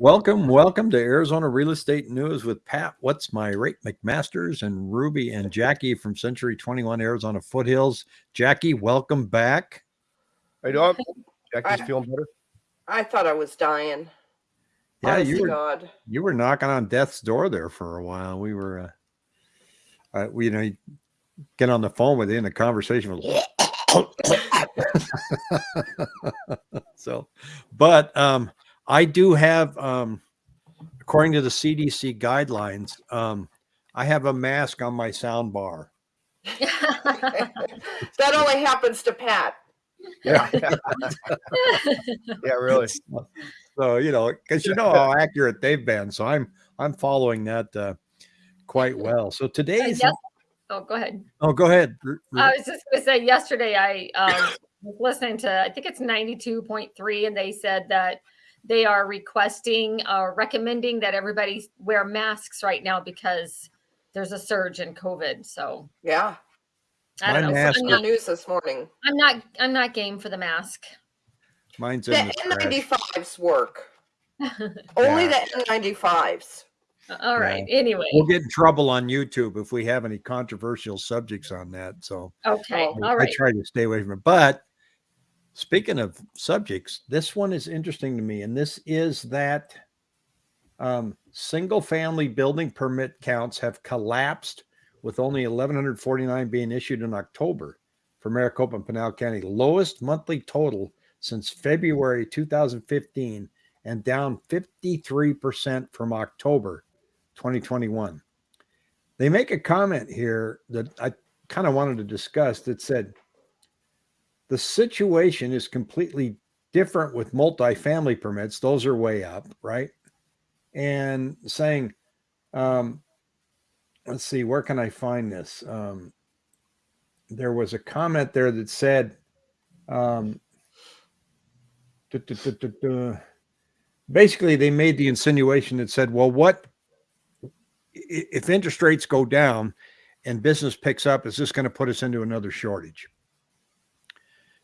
Welcome, welcome to Arizona Real Estate News with Pat. What's my rate McMasters and Ruby and Jackie from Century 21 Arizona Foothills. Jackie, welcome back. How you doing? Jackie's feeling better. I thought I was dying. Yeah, Honest you were God. you were knocking on death's door there for a while. We were, uh, uh we, you know, get on the phone with you, and the conversation was. so, but um, I do have, um, according to the CDC guidelines, um, I have a mask on my sound bar. that only happens to Pat. Yeah. yeah, really. So you know, because you know how accurate they've been, so I'm I'm following that uh, quite well. So today's yes. Oh, go ahead. oh, go ahead. Ru- Ru- I was just going to say yesterday I um, was listening to I think it's 92.3 and they said that they are requesting uh, recommending that everybody wear masks right now because there's a surge in COVID. So Yeah. I don't know. mask I'm not, news this morning. I'm not I'm not game for the mask. Mine's The in the trash. N95s work. Only Yeah. the N95s. All right. Anyway. We'll get in trouble on YouTube if we have any controversial subjects on that. So Okay. Oh, I- All I try to stay away from it. But speaking of subjects, this one is interesting to me, and this is that um, single family building permit counts have collapsed with only 1,149 being issued in October for Maricopa and Pinal County, lowest monthly total since February 2015, and down 53% from October 2021. They make a comment here that I kind of wanted to discuss that said the situation is completely different with multifamily permits. Those are way up, right? And saying, um, let's see, where can I find this? Um, there was a comment there that said, um, duh, duh, duh, basically, they made the insinuation that said, well, what if interest rates go down and business picks up, is this going to put us into another shortage?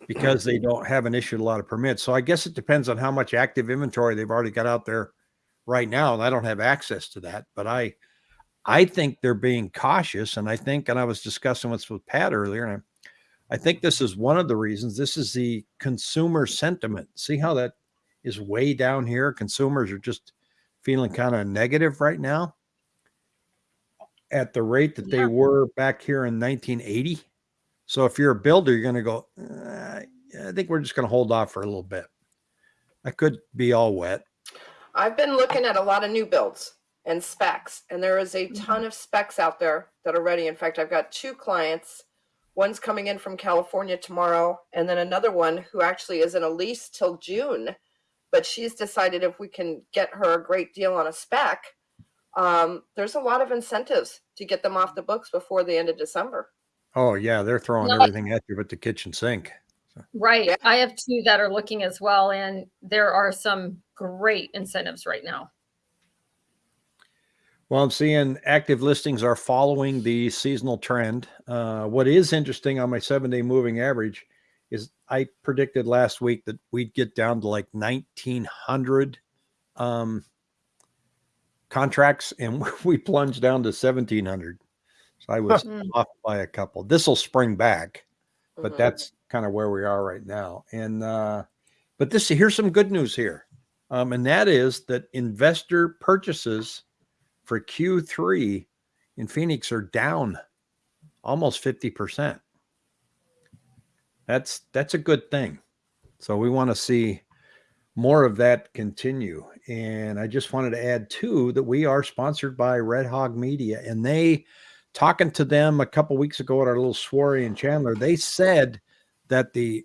Because they don't haven't issued a lot of permits. So I guess it depends on how much active inventory they've already got out there right now. And I don't have access to that, but I I think they're being cautious. And I think, and I was discussing this with Pat earlier, and I, I think this is one of the reasons. This is the consumer sentiment. See how that is way down here? Consumers are just feeling kind of negative right now at the rate that they Yeah. were back here in 1980. So if you're a builder, you're going to go, "Uh, I think we're just going to hold off for a little bit. I could be all wet. I've been looking at a lot of new builds and specs, and there is a Mm-hmm. ton of specs out there that are ready. In fact, I've got two clients. One's coming in from California tomorrow, and then another one who actually is in a lease till June. But she's decided if we can get her a great deal on a spec, um, there's a lot of incentives to get them off the books before the end of December. Oh yeah, they're throwing No. everything at you but the kitchen sink. Right. Yeah. I have two that are looking as well, and there are some great incentives right now. Well, I'm seeing active listings are following the seasonal trend. Uh, what is interesting on my seven day moving average is I predicted last week that we'd get down to like 1900 um, contracts and we plunged down to 1700. So I was Mm. off by a couple. This will spring back. but Mhm. that's kind of where we are right now. And uh, but this here's some good news here, um, and that is that investor purchases for Q3 in Phoenix are down almost fifty percent. That's that's a good thing. So we want to see more of that continue. And I just wanted to add too that we are sponsored by Red Hog Media, and they talking to them a couple weeks ago at our little soiree in Chandler, they said that the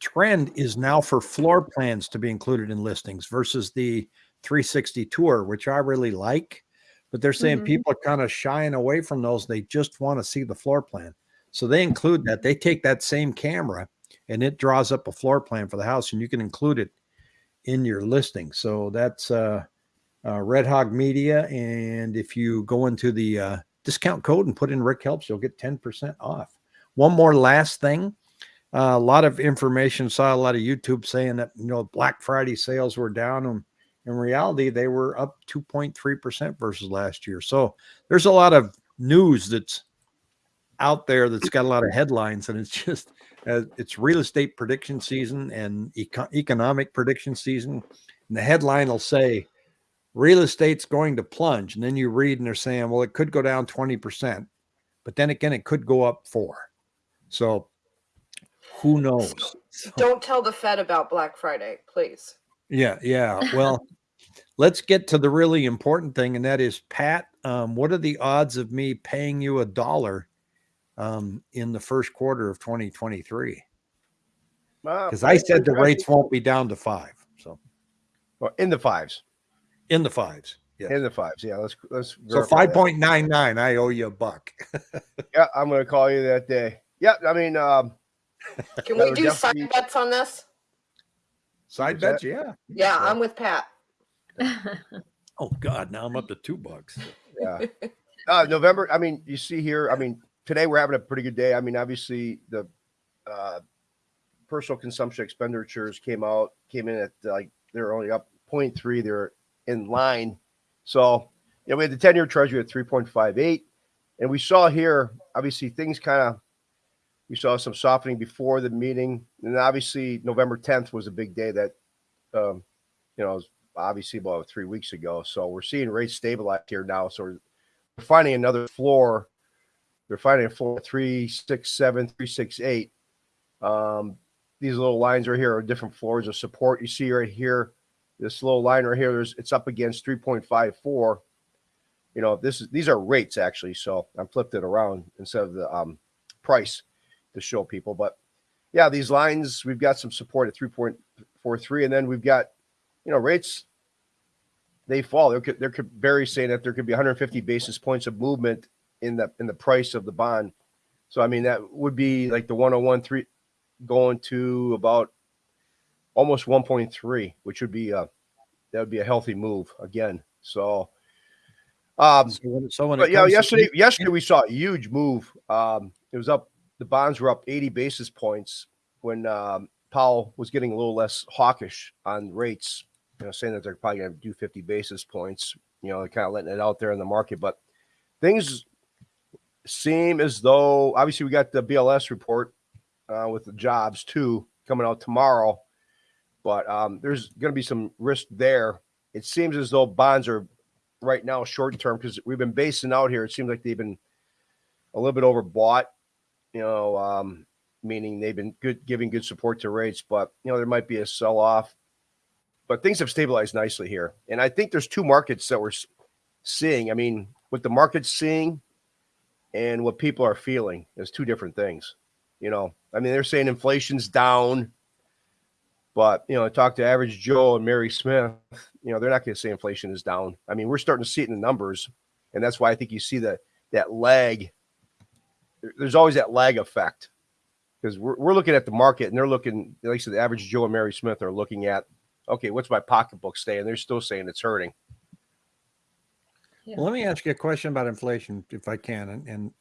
trend is now for floor plans to be included in listings versus the 360 tour, which I really like. But they're saying Mhm. people are kind of shying away from those. They just want to see the floor plan. So they include that. They take that same camera and it draws up a floor plan for the house, and you can include it in your listing. So that's uh, uh, Red Hog Media. And if you go into the uh, discount code and put in Rick Helps, you'll get 10% off. One more last thing. Uh, a lot of information, saw a lot of YouTube saying that, you know, Black Friday sales were down and in reality, they were up 2.3% versus last year. So there's a lot of news that's out there that's got a lot of headlines, and it's just uh, it's real estate prediction season and eco- economic prediction season. And the headline will say, real estate's going to plunge. And then you read and they're saying, well, it could go down 20%, but then again, it could go up four. So who knows? Don't tell the Fed about Black Friday, please. yeah, yeah. Well, let's get to the really important thing, and that is Pat. Um, what are the odds of me paying you a dollar um, in the first quarter of 2023? Uh, Because I said the rates won't be down to five. So Well, in the fives. In the fives. Yeah. In the fives. Yeah. Let's let's. So verify five that. point nine nine. I owe you a buck. Yeah, I'm gonna call you that day. Yeah, I mean, um, Can we would do side bets on this? Side Is that- bet, yeah. Yeah, I'm with Pat. Oh God, now I'm up to two bucks. yeah. Uh, November. I mean, you see here. I mean, today we're having a pretty good day. I mean, obviously the uh, personal consumption expenditures came out, came in at like they're only up 0.3. They're in line. So, you know, we had the 10 year treasury at 3.58. And we saw here, obviously, things kind of, we saw some softening before the meeting. And obviously, November 10th was a big day that, um, you know, obviously about three weeks ago. So we're seeing rates stabilize here now. So we're finding another floor. They're finding a floor three, six, seven, three, six, eight. Um, these little lines right here are different floors of support. You see right here, this little line right here, there's it's up against 3.54. You know, this is these are rates actually. So I flipped it around instead of the um, price to show people. But yeah, these lines, we've got some support at 3.43, and then we've got, you know, rates they fall. There could there could Barry saying that there could be 150 basis points of movement in the in the price of the bond. So I mean that would be like the 101.3 going to about almost 1.3, which would be a that would be a healthy move again. So um So when, so when but yeah, comes to- yesterday yesterday we saw a huge move. Um it was up the bonds were up 80 basis points when um Powell was getting a little less hawkish on rates, you know, saying that they're probably going to do 50 basis points. You know, they're kind of letting it out there in the market, but things seem as though obviously we got the BLS report uh, with the jobs too coming out tomorrow, but um, there's going to be some risk there. It seems as though bonds are right now short term because we've been basing out here. It seems like they've been a little bit overbought, you know, um, meaning they've been good giving good support to rates, but you know there might be a sell off. But things have stabilized nicely here, and I think there's two markets that we're seeing. I mean, what the market's seeing and what people are feeling is two different things. You know, I mean, they're saying inflation's down, but you know, I talked to average Joe and Mary Smith. You know, they're not going to say inflation is down. I mean, we're starting to see it in the numbers, and that's why I think you see that that lag. There's always that lag effect because we're, we're looking at the market and they're looking, like I said, the average Joe and Mary Smith are looking at, okay, what's my pocketbook saying? They're still saying it's hurting. Well, let me ask you a question about inflation, if I can. And, and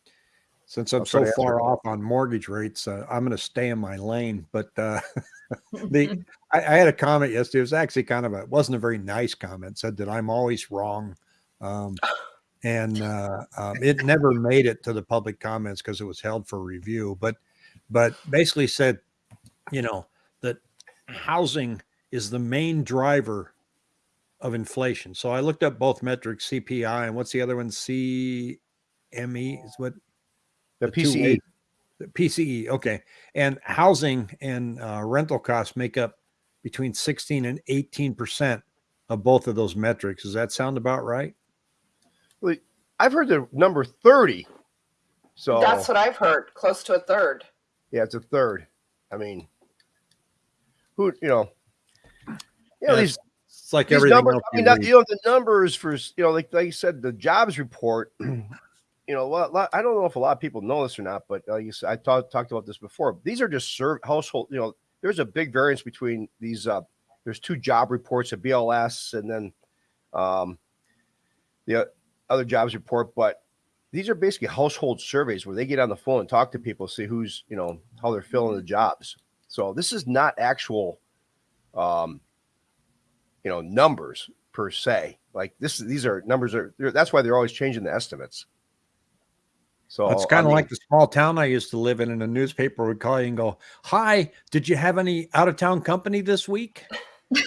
since I'm I'll so try to answer far off on mortgage rates, uh, I'm going to stay in my lane. But uh, the I, I had a comment yesterday. It was actually kind of a it wasn't a very nice comment. Said that I'm always wrong, um, and uh, um, it never made it to the public comments because it was held for review. But but basically said, you know, that housing is the main driver of inflation. So I looked up both metrics, CPI and what's the other one? CME is what The, The PCE, the PCE. Okay. And housing and uh, rental costs make up between 16 and 18% of both of those metrics. Does that sound about right? I've heard the number 30. So That's what I've heard. Close to a third. yeah, it's a third. I mean, who, you know, you know, Yeah, these It's like these everything numbers, else. I mean, not, you know, the numbers for you know, like like you said, the jobs report. You know, lot, I don't know if a lot of people know this or not, but like you said, I talked talked about this before. These are just serve household. You know, there's a big variance between these. Uh, there's two job reports, a BLS, and then um, the other jobs report. But these are basically household surveys where they get on the phone and talk to people, see who's you know how they're filling the jobs. So this is not actual um, you know, numbers per se. Like this, these are numbers they're- That's why they're always changing the estimates. So It's kind of mean, like the small town I used to live in, and a newspaper would call you and go, "Hi, did you have any out of town company this week?"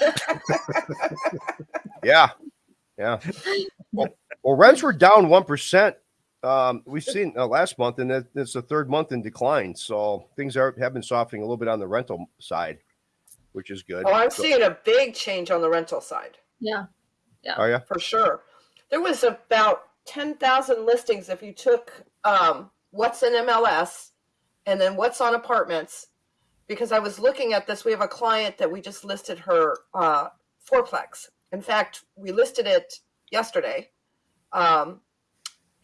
Yeah, yeah. Well, well rents were down one percent. Um, we've seen uh, last month, and it- it's the third month in decline. So things are have been softening a little bit on the rental side, which is good. Oh, I'm So- seeing a big change on the rental side Yeah. Are you? for sure. There was about 10,000 listings if you took um, what's in MLS and then what's on apartments. Because I was looking at this, we have a client that we just listed her uh, fourplex. In fact, we listed it yesterday, um,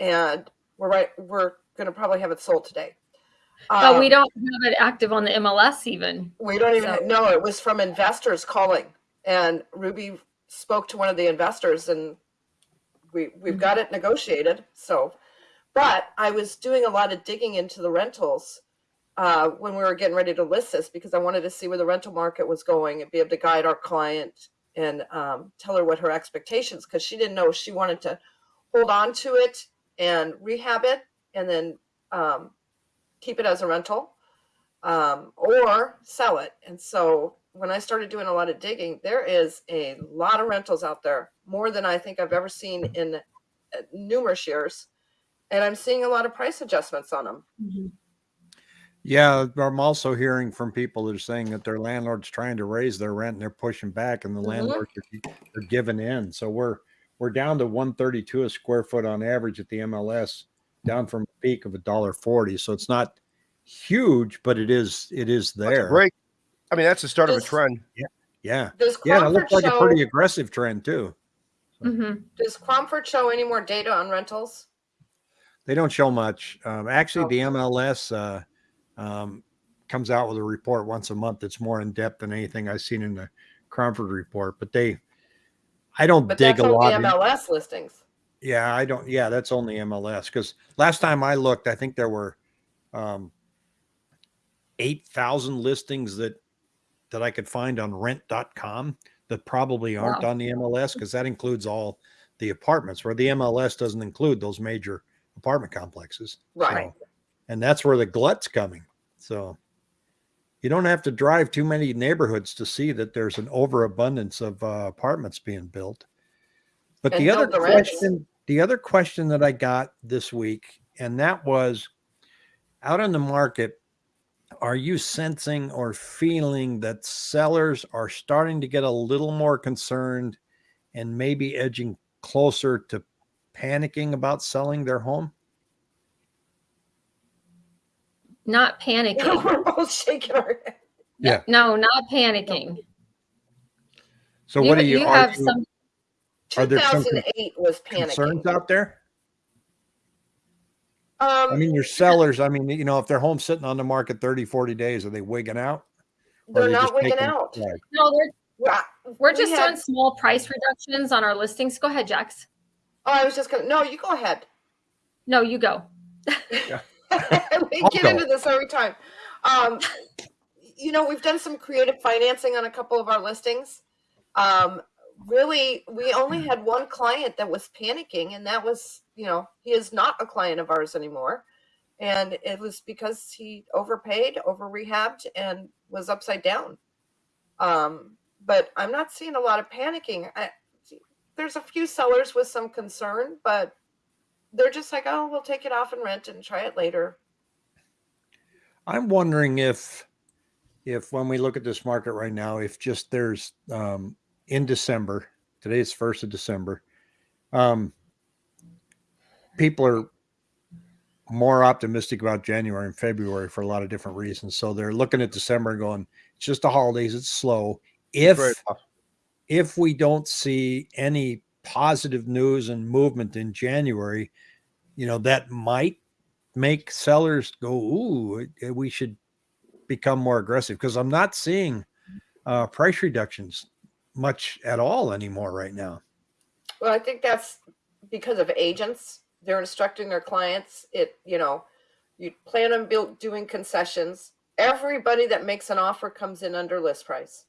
and we're right. We're going to probably have it sold today. But we Um, don't have it active on the MLS even. We don't even So- know. It was from investors calling, and Ruby spoke to one of the investors, and we we've got it negotiated. So, but I was doing a lot of digging into the rentals uh, when we were getting ready to list this because I wanted to see where the rental market was going and be able to guide our client and um, tell her what her expectations because she didn't know she wanted to hold on to it and rehab it and then um, keep it as a rental um, or sell it. And so when I started doing a lot of digging, there is a lot of rentals out there, more than I think I've ever seen in uh, numerous years. And I'm seeing a lot of price adjustments on them. Yeah, I'm also hearing from people that are saying that their landlord's trying to raise their rent and they're pushing back, and the Mhm. landlords are, are giving in. So we're we're down to 132 a square foot on average at the MLS, down from a peak of a dollar forty. So it's not huge, but it is it is That's a there. break. I mean, that's the start of a trend. Yeah, Does yeah, it Cromford looks like show? a pretty aggressive trend too. hmm Does Cromford show any more data on rentals? They don't show much. Um, actually, Oh. the MLS uh, um, comes out with a report once a month that's more in depth than anything I've seen in the Cromford report. But they, I don't But dig that's a lot. in- MLS listings. Yeah, I don't. Yeah, that's only MLS because last time I looked, I think there were um, eight thousand listings that that I could find on Rent.com that probably aren't Wow. on the MLS because that includes all the apartments. Where the MLS doesn't include those major apartment complexes. Right. So- and that's where the glut's coming. So you don't have to drive too many neighborhoods to see that there's an overabundance of uh, apartments being built. But And the other the rents. question, the other question that I got this week, and that was out on the market, are you sensing or feeling that sellers are starting to get a little more concerned and maybe edging closer to panicking about selling their home? Not panicking. We're both shaking our head. Yeah. No, not panicking. So what do you, are have you some? Are there some 2008 was concerns out there? Um, I mean, your sellers, I mean, you know, if their home's sitting on the market 30, 40 days, are they wigging out? They're they not wigging taking- out. Right. No, they're, we're we just had- doing small price reductions on our listings. Go ahead, Jax. Oh, I was just gonna. No, you go ahead. No, you go. we I'll get go. into this every time. Um, you know, we've done some creative financing on a couple of our listings. Um, really, we only had one client that was panicking, and that was, you know, he is not a client of ours anymore. And it was because he overpaid, over rehabbed, and was upside down. Um, but I'm not seeing a lot of panicking. I, there's a few sellers with some concern, but they're just like, oh, we'll take it off and rent and try it later. I'm wondering if, if when we look at this market right now, if just there's um, in December, today is first of December, um, people are more optimistic about January and February for a lot of different reasons. So they're looking at December and going, it's just the holidays, it's slow. If Very if we don't see any positive news and movement in January, you know, that might make sellers go, ooh, we should become more aggressive because I'm not seeing uh, price reductions much at all anymore right now. Well, I think that's because of agents. They're instructing their clients. It, you know, you plan on build, doing concessions. Everybody that makes an offer comes in under list price.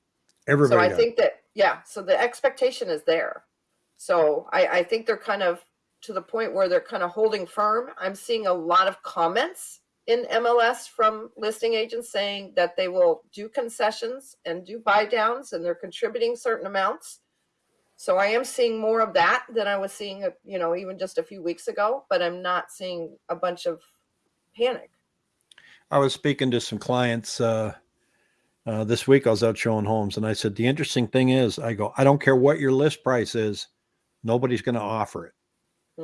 Everybody so I does. think that yeah, so the expectation is there. So I, I think they're kind of to the point where they're kind of holding firm. I'm seeing a lot of comments in MLS from listing agents saying that they will do concessions and do buy downs and they're contributing certain amounts. So I am seeing more of that than I was seeing, uh, you know, even just a few weeks ago, but I'm not seeing a bunch of panic. I was speaking to some clients uh, uh, this week. I was out showing homes, and I said the interesting thing is, I go, I don't care what your list price is, nobody's going to offer it.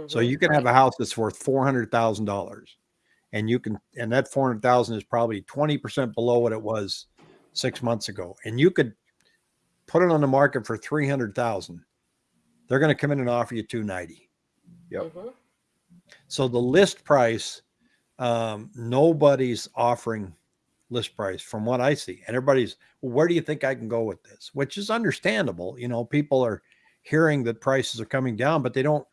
So Mhm. you can have a house that's worth four hundred thousand dollars, and you can, and that four hundred thousand is probably twenty percent below what it was six months ago, and you could put it on the market for three hundred thousand. They're going to come in and offer you two ninety. Yep. Mhm. So the list price, um, nobody's offering list price from what I see. And everybody's, well, where do you think I can go with this? Which is understandable. You know, people are hearing that prices are coming down, but they don't,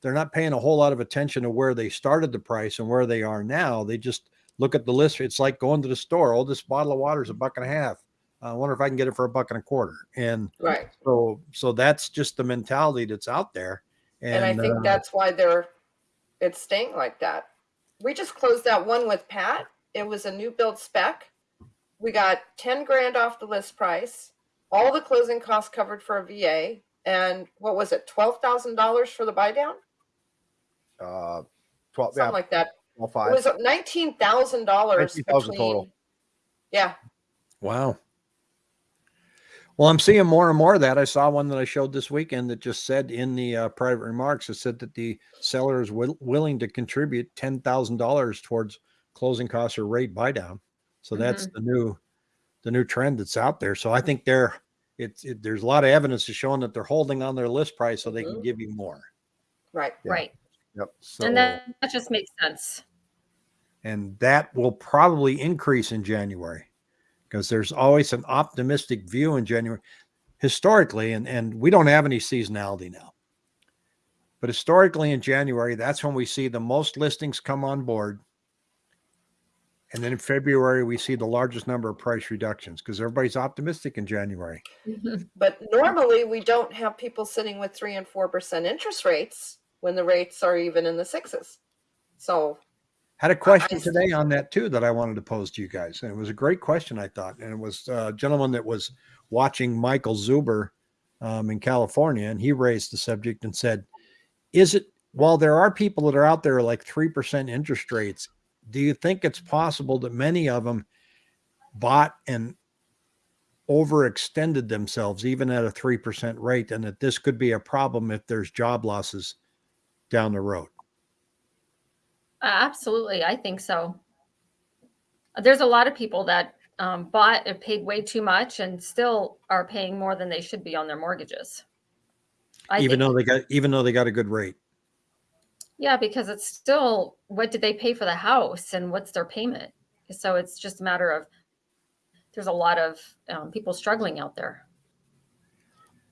they're not paying a whole lot of attention to where they started the price and where they are now. They just look at the list. It's like going to the store. Oh, this bottle of water is a buck and a half. I wonder if I can get it for a buck and a quarter. And Right. so, so that's just the mentality that's out there. And, I think uh, that's why they're it's staying like that. We just closed that one with Pat. It was a new build spec. We got 10 grand off the list price, all the closing costs covered for a VA, and what was it, $12,000 for the buy down? Uh, twelve, Something yeah, like that. twelve It five. was $19,000 19,000 between. total. Yeah. Wow. Well, I'm seeing more and more of that. I saw one that I showed this weekend that just said in the uh, private remarks, it said that the seller is will, willing to contribute ten thousand dollars towards closing costs or rate buy down. So that's the new, the new trend that's out there. So I think they're, it's it, there's a lot of evidence to showing that they're holding on their list price so they can Mhm. give you more. Right. Yeah. Right. Yep. So and that, that just makes sense. and that will probably increase in January because there's always an optimistic view in January historically, and, and we don't have any seasonality now. But historically in January, that's when we see the most listings come on board. And then in February, we see the largest number of price reductions because everybody's optimistic in January. Mm-hmm. But normally we don't have people sitting with three and four percent interest rates when the rates are even in the sixes. So Had a question today on that too that I wanted to pose to you guys, and it was a great question I thought, and it was a gentleman that was watching Michael Zuber um, in California, and he raised the subject and said, "Is it while there are people that are out there like three percent interest rates, do you think it's possible that many of them bought and overextended themselves even at a three percent rate, and that this could be a problem if there's job losses down the road?" Uh, Absolutely, I think so. There's a lot of people that um, bought and paid way too much and still are paying more than they should be on their mortgages. I even think, though they got even though they got a good rate. yeah, because it's still what did they pay for the house and what's their payment? So it's just a matter of there's a lot of um, people struggling out there.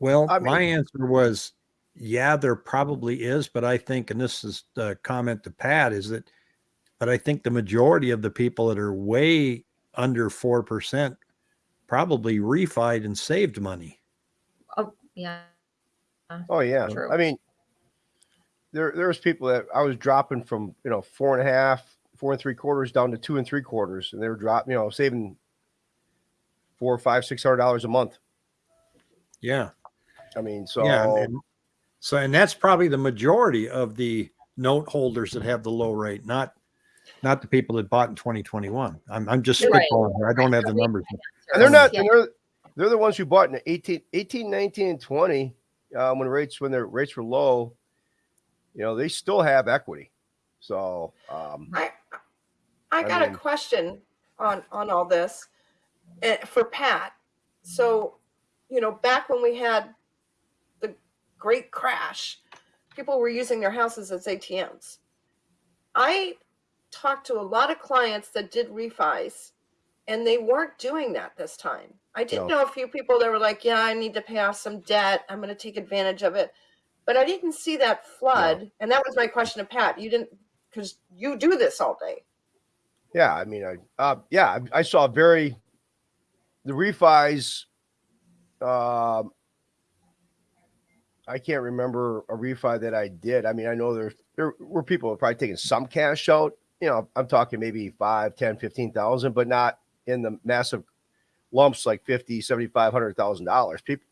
Well, I my answer was, yeah, there probably is, but I think, and this is the comment to Pat, is that, but I think the majority of the people that are way under four percent probably refied and saved money. Oh, yeah. Oh yeah. True. I mean, there there's people that I was dropping from you know four and a half, four and three quarters down to two and three quarters, and they were dropping, you know, saving four, five, six hundred dollars a month. Yeah, I mean, so yeah, and, and so and that's probably the majority of the note holders that have the low rate, not not the people that bought in 2021. I'm I'm just Right. spitballing here. I don't have the numbers. and they're not, and they're they're the ones who bought in 18, 18 19, and 20 um, when rates when their rates were low. You know, they still have equity. So um, I I I got mean- a question on on all this uh, for Pat. So, you know, back when we had the great crash, people were using their houses as ATMs. I talked to a lot of clients that did refis and they weren't doing that this time. I did No. know a few people that were like, yeah, I need to pay off some debt. I'm going to take advantage of it. But I didn't see that flood. And that was my question to Pat. You didn't, because you do this all day. Yeah, I mean, I uh, yeah, I, I saw very the refis. Um, I can't remember a refi that I did. I mean, I know there's there were people probably taking some cash out. You know, I'm talking maybe five, 10, 15,000, but not in the massive lumps like 50, 75, $100,000. People,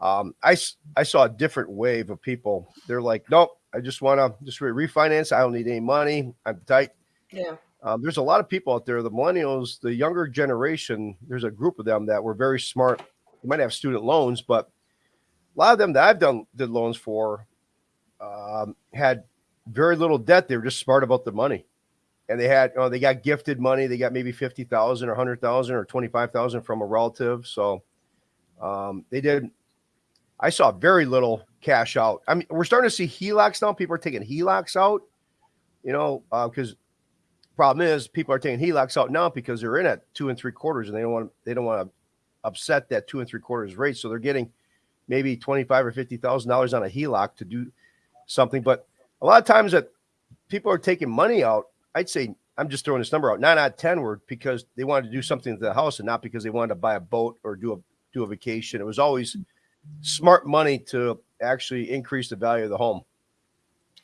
um, I, I saw a different wave of people. They're like, nope, I just want to just re- refinance. I don't need any money. I'm tight. Yeah. Um, there's a lot of people out there, the millennials, the younger generation. There's a group of them that were very smart. They might have student loans, but a lot of them that I've done did loans for um, had very little debt. They were just smart about the money, and they had, you know, they got gifted money. They got maybe fifty thousand or hundred thousand or twenty five thousand from a relative. So um, they did. I saw very little cash out. I mean, we're starting to see HELOCs now. People are taking HELOCs out. You know, because problem is people are taking HELOCs out now because they're in at two and three quarters and they don't want they don't want to upset that two and three quarters rate. So they're getting maybe twenty five or fifty thousand dollars on a HELOC to do something. But a lot of times that people are taking money out, I'd say I'm just throwing this number out. Nine out of ten were because they wanted to do something to the house and not because they wanted to buy a boat or do a do a vacation. It was always smart money to actually increase the value of the home.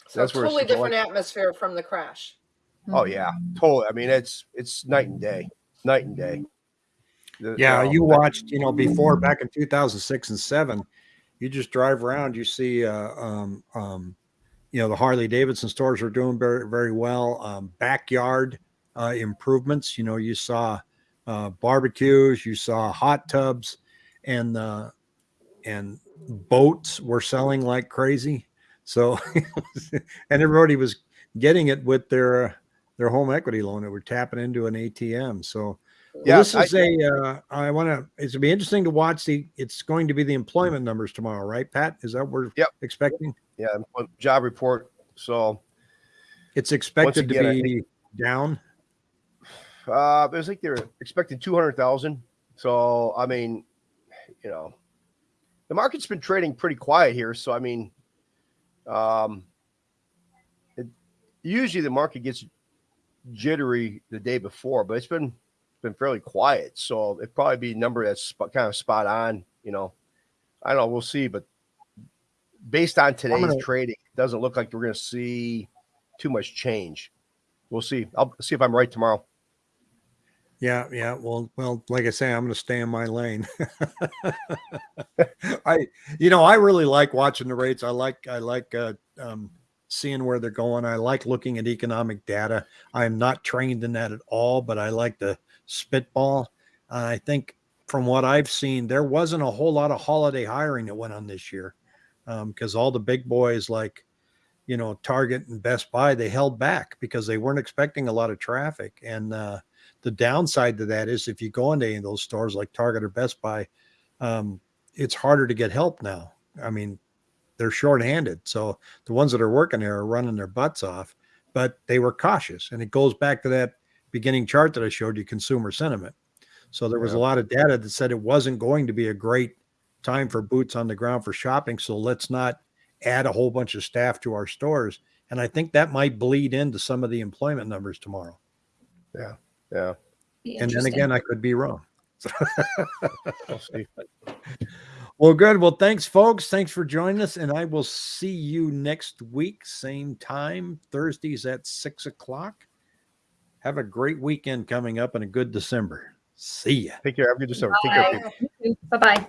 So That's where it's totally going. different atmosphere from the crash. Oh yeah, totally. I mean, it's it's night and day, night and day. The- Yeah, know, you watched, you know, before back in 2006 and seven, you just drive around, you see, uh, um, um, you know, the Harley Davidson stores are doing very, very well. Um, backyard uh, improvements, you know, you saw uh, barbecues, you saw hot tubs, and uh, and boats were selling like crazy. So, and everybody was getting it with their uh, their home equity loan. They were tapping into an ATM. So, Yeah, this is a. Uh, I want to. It's gonna be interesting to watch the. It's going to be the employment numbers tomorrow, right, Pat? Is that what we're Yep. expecting? yeah, job report. So It's expected again, to be down. uh, it was like they're expecting two hundred thousand. So I mean, you know, the market's been trading pretty quiet here. So I mean, um, it, usually the market gets jittery the day before, but it's been been fairly quiet. So it'd probably be a number that's sp- kind of spot on. You know, I don't know. We'll see, but based on today's gonna- trading, it doesn't look like we're going to see too much change. We'll see. I'll see if I'm right tomorrow. Yeah, yeah. Well, well, like I say, I'm going to stay in my lane. I, you know, I really like watching the rates. I like, I like uh, um, seeing where they're going. I like looking at economic data. I am not trained in that at all, but I like the spitball. Uh, I think from what I've seen, there wasn't a whole lot of holiday hiring that went on this year because all the big boys like, you know, Target and Best Buy, they held back because they weren't expecting a lot of traffic. And uh, the downside to that is if you go into any of those stores like Target or Best Buy, um, it's harder to get help now. I mean, they're shorthanded. So the ones that are working there are running their butts off, but they were cautious. And it goes back to that beginning chart that I showed you, consumer sentiment. So there was a lot of data that said it wasn't going to be a great time for boots on the ground for shopping. So let's not add a whole bunch of staff to our stores. And I think that might bleed into some of the employment numbers tomorrow. Yeah. Yeah. And then again, I could be wrong. We'll see. Well, good. Well, thanks, folks. Thanks for joining us. And I will see you next week, same time, Thursdays at six o'clock. Have a great weekend coming up and a good December. See ya. Take care. Have a good December. Take care. Bye-bye.